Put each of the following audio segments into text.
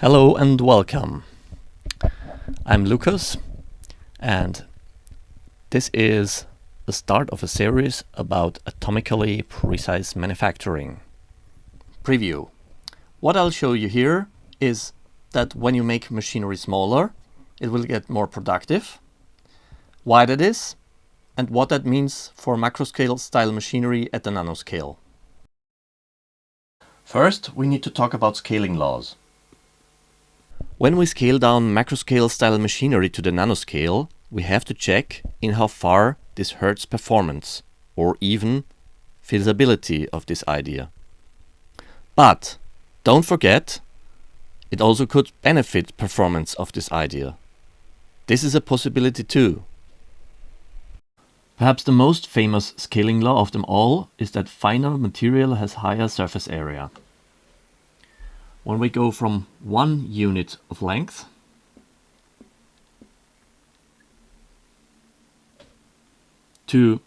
Hello and welcome. I'm Lucas and this is the start of a series about atomically precise manufacturing. Preview. What I'll show you here is that when you make machinery smaller, it will get more productive, why that is, and what that means for macroscale style machinery at the nanoscale. First, we need to talk about scaling laws. When we scale down macroscale style machinery to the nanoscale, we have to check in how far this hurts performance or even feasibility of this idea. But don't forget, it also could benefit performance of this idea. This is a possibility too. Perhaps the most famous scaling law of them all is that finer material has higher surface area when we go from one unit of length to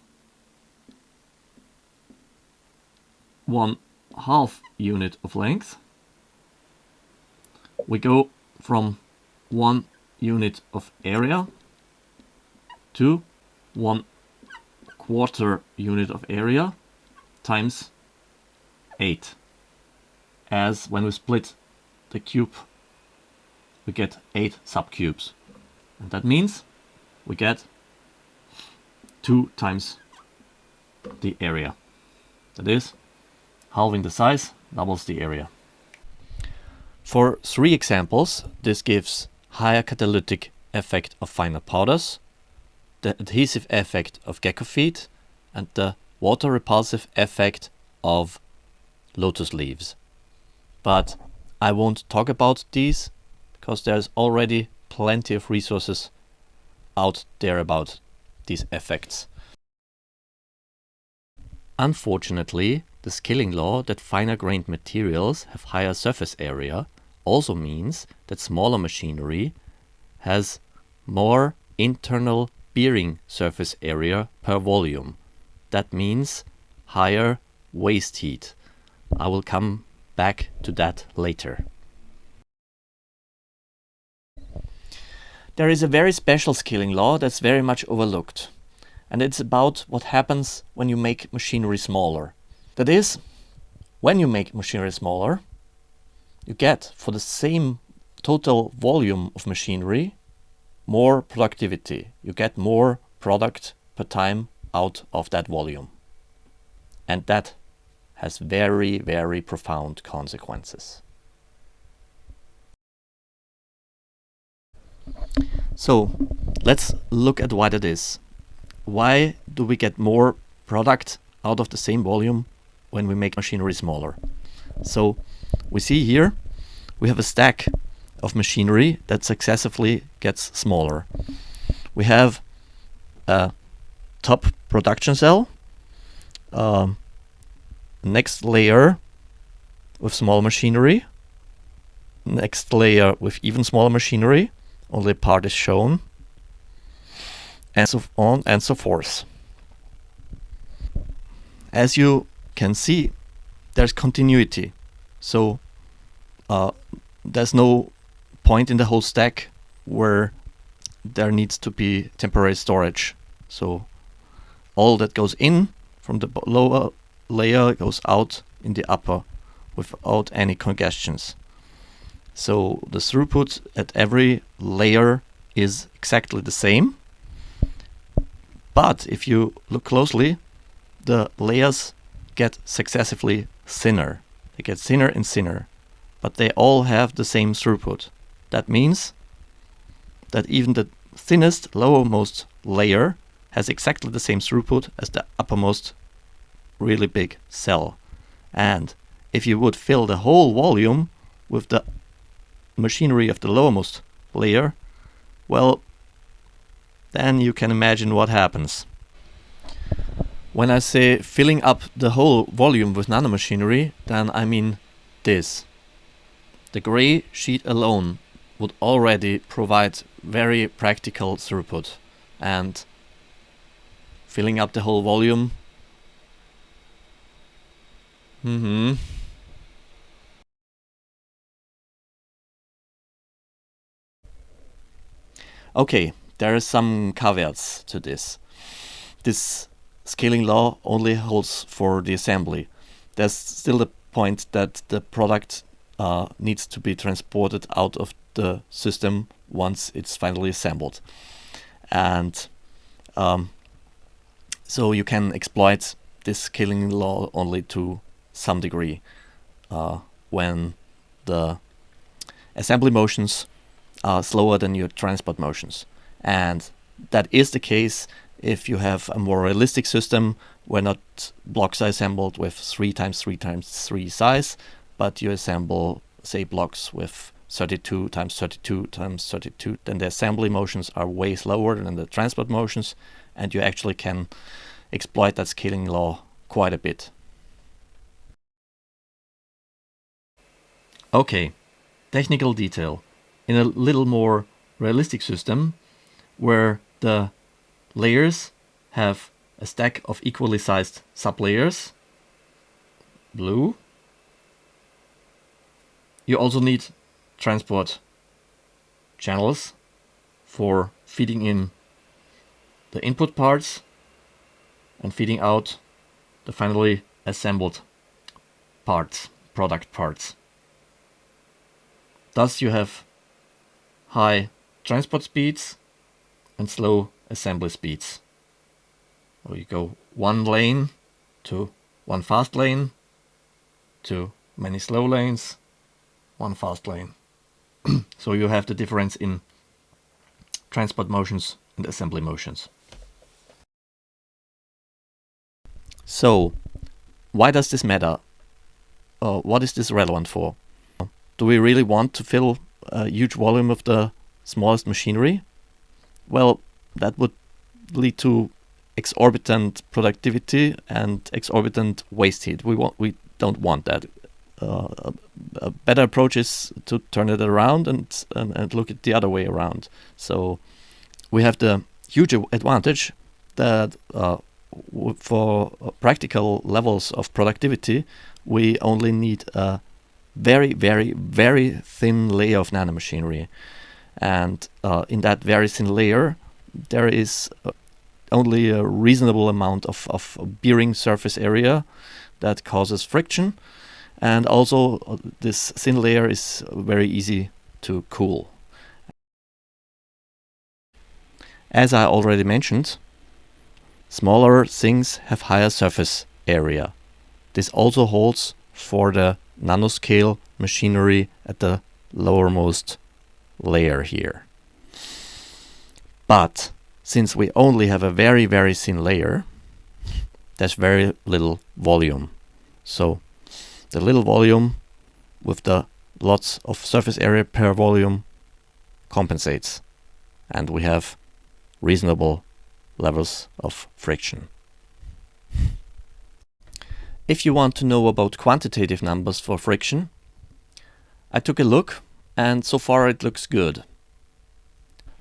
one half unit of length, we go from one unit of area to one quarter unit of area times 8 as when we split the cube we get 8 subcubes. And that means we get 2 times the area. That is halving the size doubles the area. For three examples this gives higher catalytic effect of finer powders the adhesive effect of gecko feet and the water repulsive effect of lotus leaves but I won't talk about these because there's already plenty of resources out there about these effects. Unfortunately, the scaling law that finer grained materials have higher surface area also means that smaller machinery has more internal bearing surface area per volume. That means higher waste heat. I will come back to that later. There is a very special scaling law that's very much overlooked. And it's about what happens when you make machinery smaller. That is, when you make machinery smaller, you get for the same total volume of machinery more productivity. You get more product per time out of that volume. And that has very, very profound consequences. So let's look at what it is. Why do we get more product out of the same volume when we make machinery smaller? So we see here we have a stack of machinery that successively gets smaller. We have a top production cell, um, next layer with small machinery, next layer with even smaller machinery, only part is shown, and so on and so forth. As you can see, there's continuity. So uh, there's no point in the whole stack where there needs to be temporary storage. So all that goes in from the lower layer goes out in the upper without any congestions. So the throughput at every layer is exactly the same. But if you look closely, the layers get successively thinner. They get thinner and thinner, but they all have the same throughput. That means that even the thinnest lowermost layer has exactly the same throughput as the uppermost really big cell. And if you would fill the whole volume with the machinery of the lowermost layer, well, then you can imagine what happens. When I say filling up the whole volume with nanomachinery, then I mean this. The gray sheet alone would already provide very practical throughput and filling up the whole volume Mm-hmm. Okay, there are some caveats to this. This scaling law only holds for the assembly. There's still the point that the product uh, needs to be transported out of the system once it's finally assembled. And um, so you can exploit this scaling law only to some degree uh, when the assembly motions are slower than your transport motions. And that is the case if you have a more realistic system where not blocks are assembled with 3 times 3 times 3 size, but you assemble, say, blocks with 32 times 32 times 32, then the assembly motions are way slower than the transport motions, and you actually can exploit that scaling law quite a bit. Okay, technical detail. In a little more realistic system, where the layers have a stack of equally sized sublayers, blue. You also need transport channels for feeding in the input parts and feeding out the finally assembled parts, product parts. Thus you have high transport speeds and slow assembly speeds. Or you go one lane to one fast lane to many slow lanes, one fast lane. so you have the difference in transport motions and assembly motions. So, why does this matter? Uh, what is this relevant for? Do we really want to fill a huge volume of the smallest machinery? Well, that would lead to exorbitant productivity and exorbitant waste heat. We want we don't want that. Uh, a, better approach is to turn it around and, and, and look at the other way around. So we have the huge advantage that uh, for practical levels of productivity, we only need a very, very, very thin layer of nanomachinery. And uh, in that very thin layer, there is uh, only a reasonable amount of, of bearing surface area that causes friction. And also uh, this thin layer is very easy to cool. As I already mentioned, smaller things have higher surface area. This also holds for the nanoscale machinery at the lowermost layer here. But since we only have a very, very thin layer, there's very little volume. So the little volume with the lots of surface area per volume compensates. And we have reasonable levels of friction. If you want to know about quantitative numbers for friction, I took a look and so far it looks good.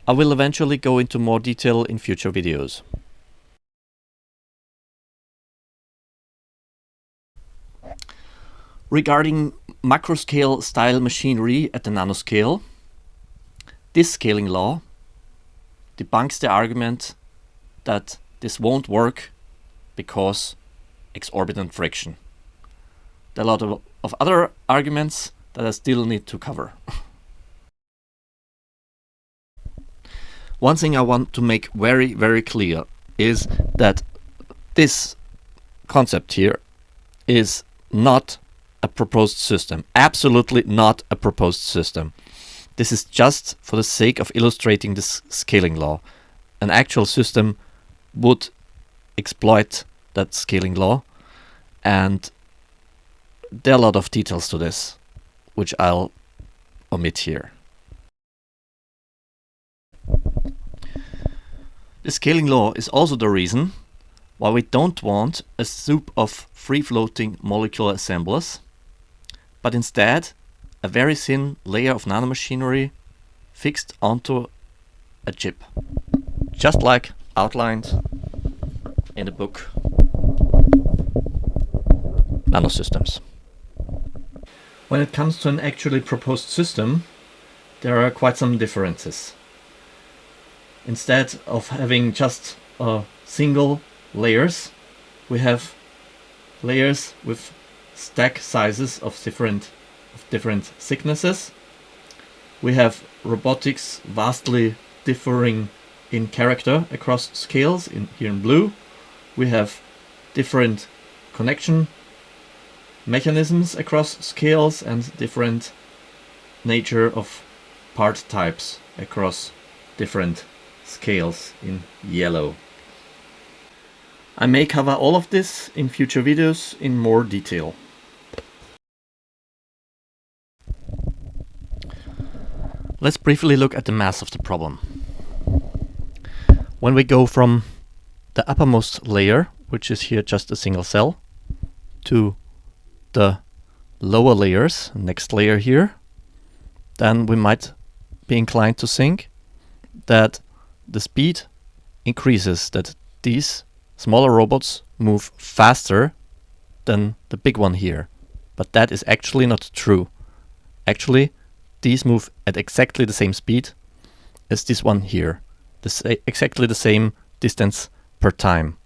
I will eventually go into more detail in future videos. Regarding macroscale style machinery at the nanoscale, this scaling law debunks the argument that this won't work because exorbitant friction. There are a lot of, of other arguments that I still need to cover. One thing I want to make very, very clear is that this concept here is not a proposed system. Absolutely not a proposed system. This is just for the sake of illustrating this scaling law. An actual system would exploit that scaling law and there are a lot of details to this which I'll omit here. The scaling law is also the reason why we don't want a soup of free-floating molecular assemblers, but instead a very thin layer of nanomachinery fixed onto a chip, just like outlined in the book Nanosystems. When it comes to an actually proposed system, there are quite some differences. instead of having just uh, single layers, we have layers with stack sizes of different of different thicknesses. We have robotics vastly differing in character across scales in here in blue. We have different connection mechanisms across scales and different nature of part types across different scales in yellow. I may cover all of this in future videos in more detail. Let's briefly look at the mass of the problem. When we go from the uppermost layer, which is here just a single cell, to the lower layers, next layer here, then we might be inclined to think that the speed increases, that these smaller robots move faster than the big one here. But that is actually not true. Actually, these move at exactly the same speed as this one here. The exactly the same distance per time.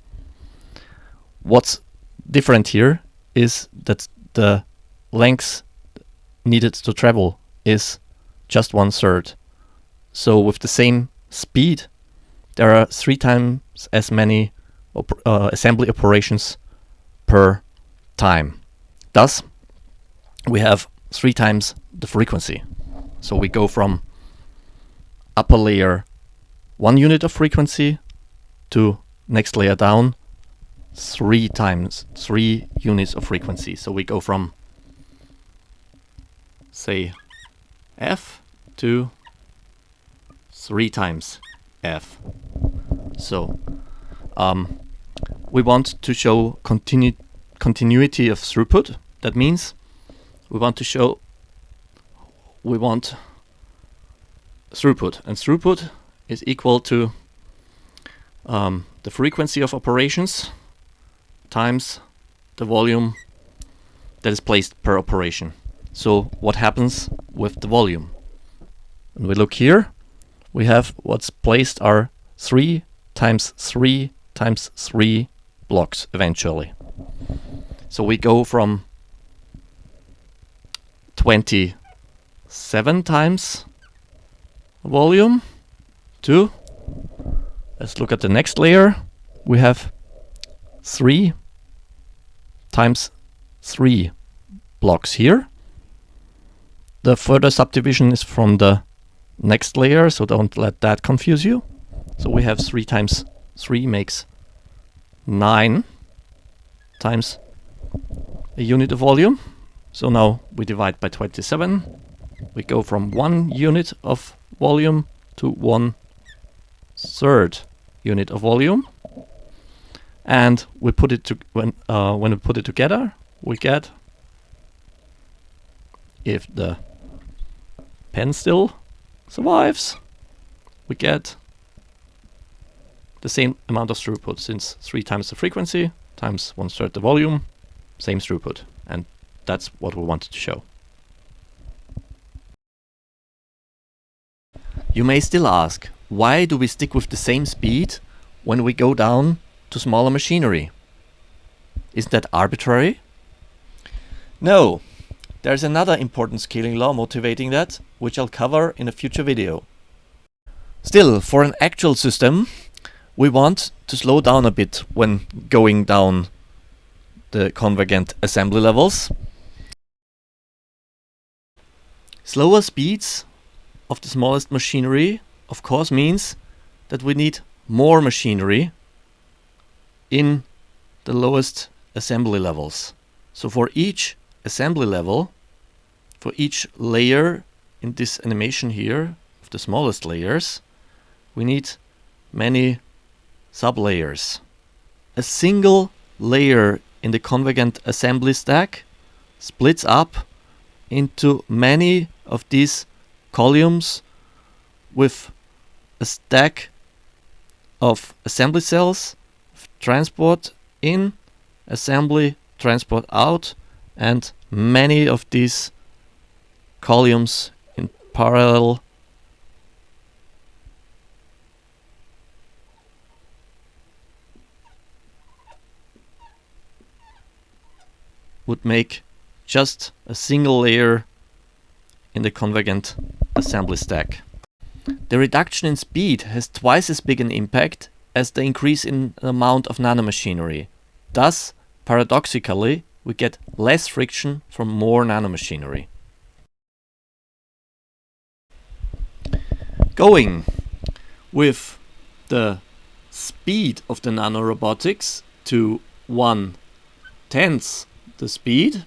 What's different here is that the length needed to travel is just one third. So with the same speed, there are three times as many op uh, assembly operations per time. Thus, we have three times the frequency. So we go from upper layer one unit of frequency to next layer down three times three units of frequency. So we go from say f to three times f. So um, we want to show continu continuity of throughput. That means we want to show we want throughput. And throughput is equal to um, the frequency of operations times the volume that is placed per operation. So what happens with the volume? When we look here, we have what's placed are 3 times 3 times 3 blocks eventually. So we go from 20 seven times volume to let's look at the next layer we have three times three blocks here. The further subdivision is from the next layer so don't let that confuse you. So we have three times three makes nine times a unit of volume. So now we divide by 27 we go from one unit of volume to one third unit of volume and we put it to when uh, when we put it together we get if the pen still survives we get the same amount of throughput since three times the frequency times one third the volume same throughput. And that's what we wanted to show. You may still ask, why do we stick with the same speed when we go down to smaller machinery? Isn't that arbitrary? No, there's another important scaling law motivating that, which I'll cover in a future video. Still, for an actual system, we want to slow down a bit when going down the convergent assembly levels. Slower speeds of the smallest machinery of course means that we need more machinery in the lowest assembly levels. So for each assembly level, for each layer in this animation here, of the smallest layers, we need many sublayers. A single layer in the convergent assembly stack splits up into many of these columns with a stack of assembly cells, transport in, assembly, transport out, and many of these columns in parallel would make just a single layer in the convergent assembly stack. The reduction in speed has twice as big an impact as the increase in the amount of nanomachinery. Thus, paradoxically, we get less friction from more nanomachinery. Going with the speed of the nanorobotics to one tenth the speed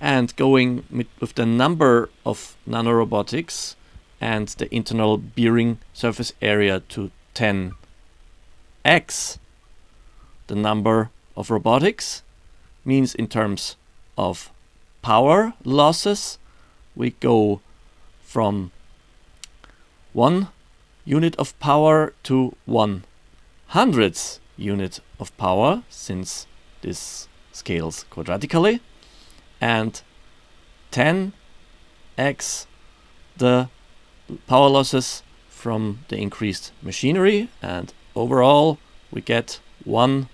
and going with the number of nanorobotics and the internal bearing surface area to 10x the number of robotics means in terms of power losses we go from one unit of power to one hundredth unit of power since this scales quadratically and 10x the power losses from the increased machinery and overall we get one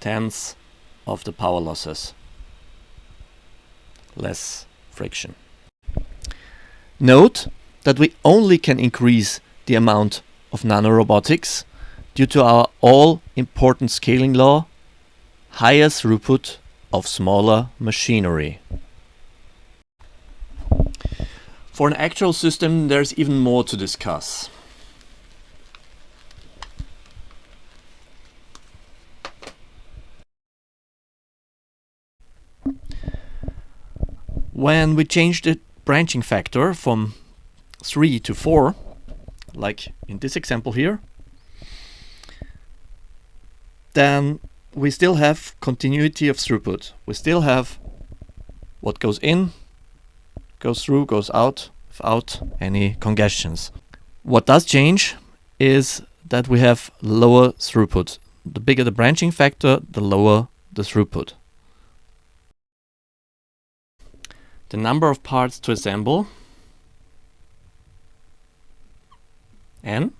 tenth of the power losses less friction note that we only can increase the amount of nanorobotics due to our all important scaling law higher throughput of smaller machinery. For an actual system there's even more to discuss. When we change the branching factor from 3 to 4, like in this example here, then we still have continuity of throughput. We still have what goes in, goes through, goes out without any congestions. What does change is that we have lower throughput. The bigger the branching factor, the lower the throughput. The number of parts to assemble n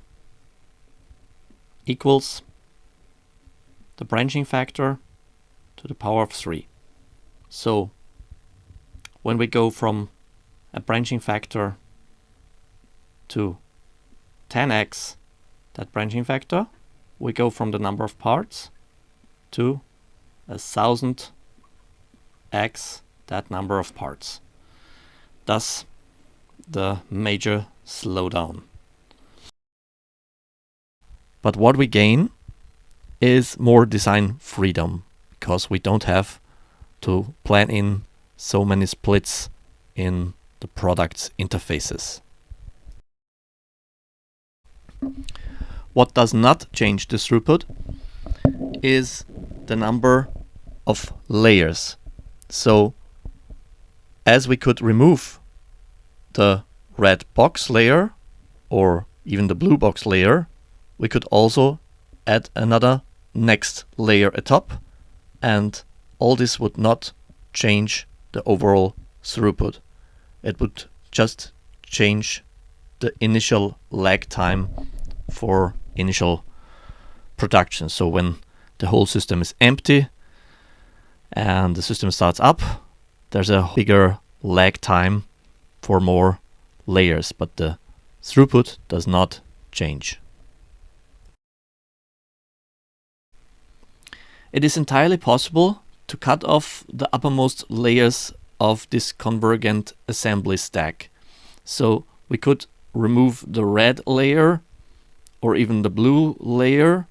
equals the branching factor to the power of 3. So when we go from a branching factor to 10x that branching factor, we go from the number of parts to a thousand x that number of parts. Thus the major slowdown. But what we gain is more design freedom because we don't have to plan in so many splits in the product's interfaces. What does not change the throughput is the number of layers. So as we could remove the red box layer or even the blue box layer, we could also add another next layer atop and all this would not change the overall throughput. It would just change the initial lag time for initial production. So when the whole system is empty and the system starts up, there's a bigger lag time for more layers, but the throughput does not change. it is entirely possible to cut off the uppermost layers of this convergent assembly stack. So we could remove the red layer or even the blue layer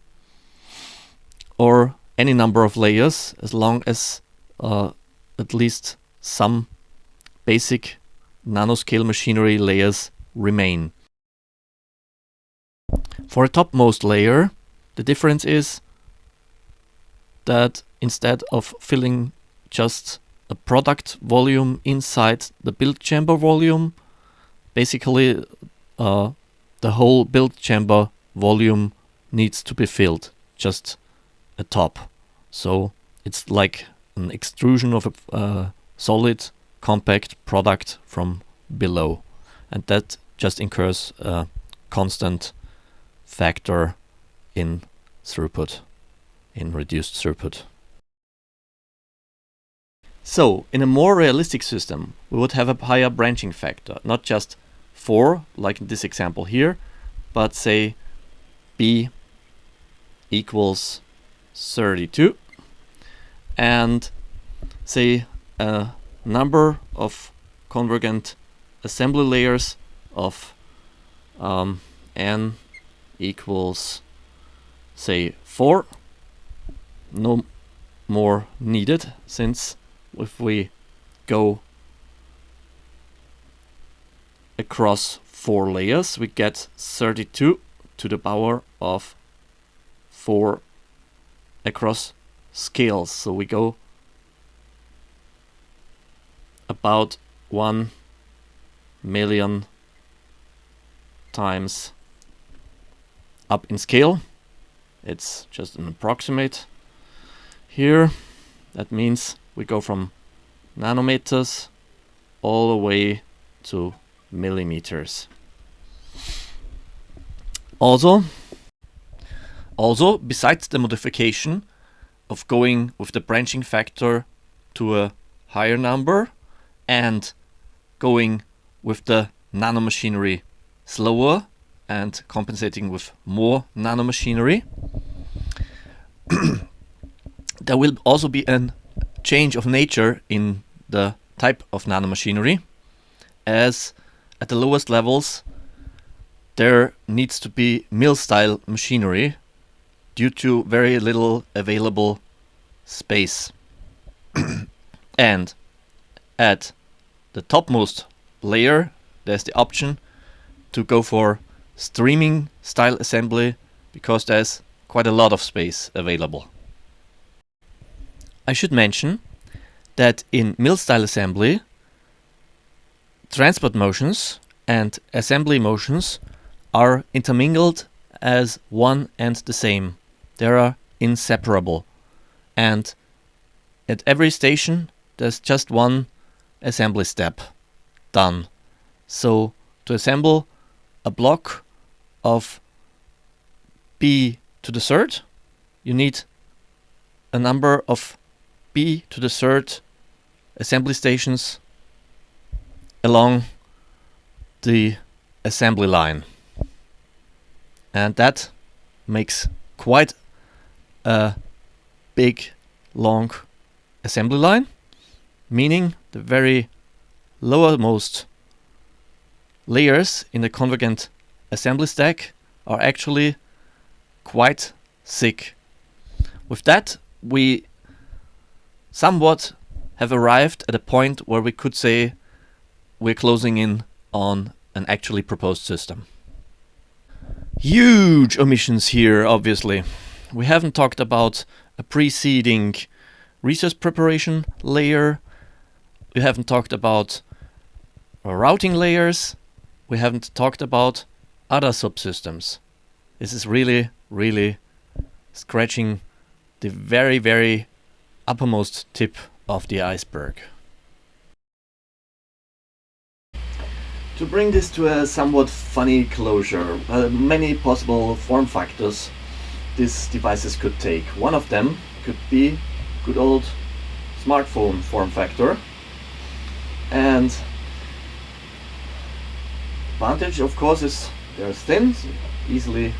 or any number of layers as long as uh, at least some basic nanoscale machinery layers remain. For a topmost layer, the difference is that instead of filling just a product volume inside the build chamber volume, basically uh, the whole build chamber volume needs to be filled, just a top. So it's like an extrusion of a uh, solid compact product from below. And that just incurs a constant factor in throughput in reduced throughput. So, in a more realistic system, we would have a higher branching factor, not just 4, like in this example here, but say b equals 32 and say a number of convergent assembly layers of um, n equals say 4 no more needed since if we go across four layers we get 32 to the power of 4 across scales. So we go about 1 million times up in scale. It's just an approximate here. That means we go from nanometers all the way to millimeters also also besides the modification of going with the branching factor to a higher number and going with the nanomachinery slower and compensating with more nanomachinery. there will also be a change of nature in the type of nanomachinery as at the lowest levels there needs to be mill-style machinery due to very little available space. and at the topmost layer there's the option to go for streaming style assembly because there's quite a lot of space available. I should mention that in mill style assembly transport motions and assembly motions are intermingled as one and the same. They are inseparable and at every station there's just one assembly step done. So to assemble a block of b to the third, you need a number of b to the third assembly stations along the assembly line. And that makes quite a big, long assembly line, meaning the very lowermost layers in the convergent assembly stack are actually quite thick. With that, we somewhat have arrived at a point where we could say we're closing in on an actually proposed system. Huge omissions here, obviously. We haven't talked about a preceding resource preparation layer. We haven't talked about routing layers. We haven't talked about other subsystems. This is really, really scratching the very, very uppermost tip of the iceberg. To bring this to a somewhat funny closure, uh, many possible form factors these devices could take. One of them could be good old smartphone form factor and advantage of course is they're thin, easily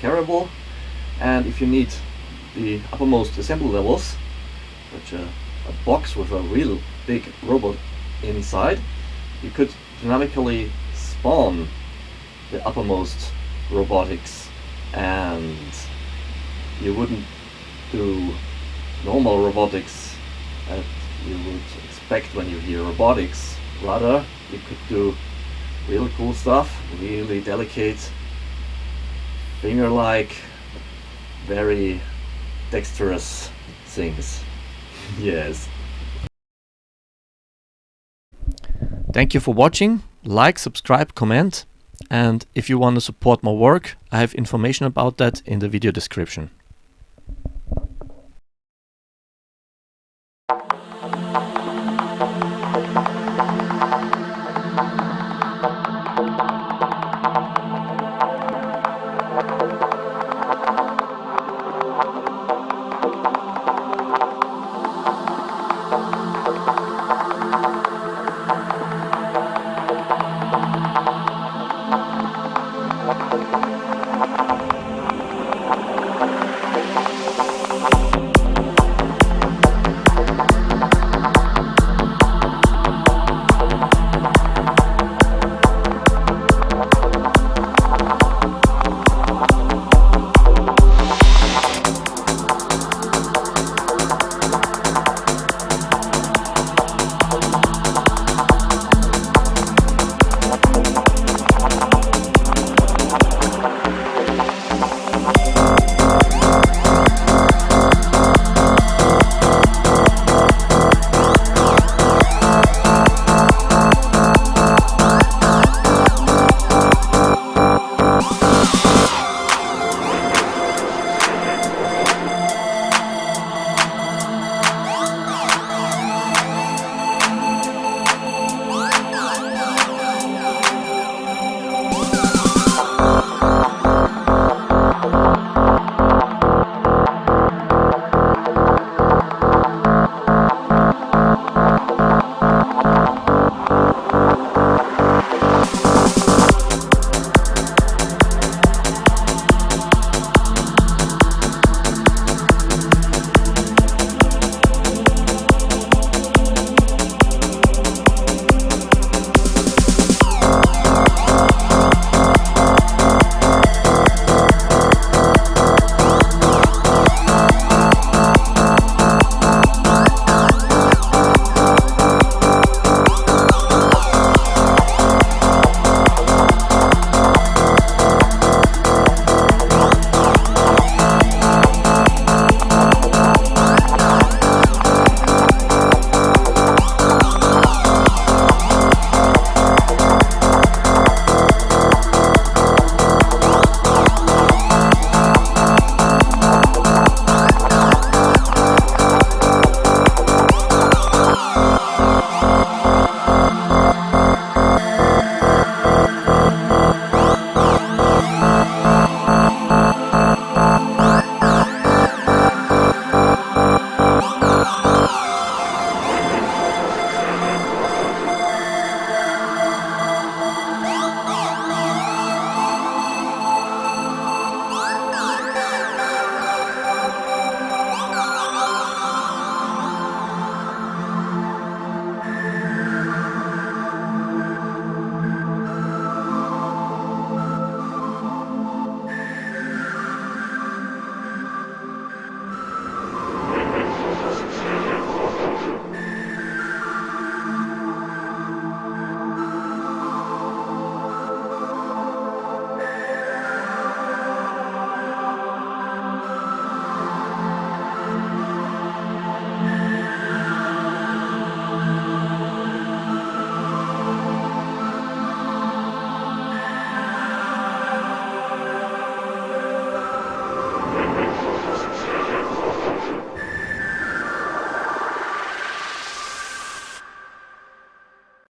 carryable and if you need the uppermost assembly levels such a, uh, a box with a real big robot inside you could dynamically spawn the uppermost robotics and you wouldn't do normal robotics that you would expect when you hear robotics. Rather, you could do really cool stuff, really delicate, finger-like, very dexterous things. Yes. Thank you for watching. Like, subscribe, comment. And if you want to support my work, I have information about that in the video description.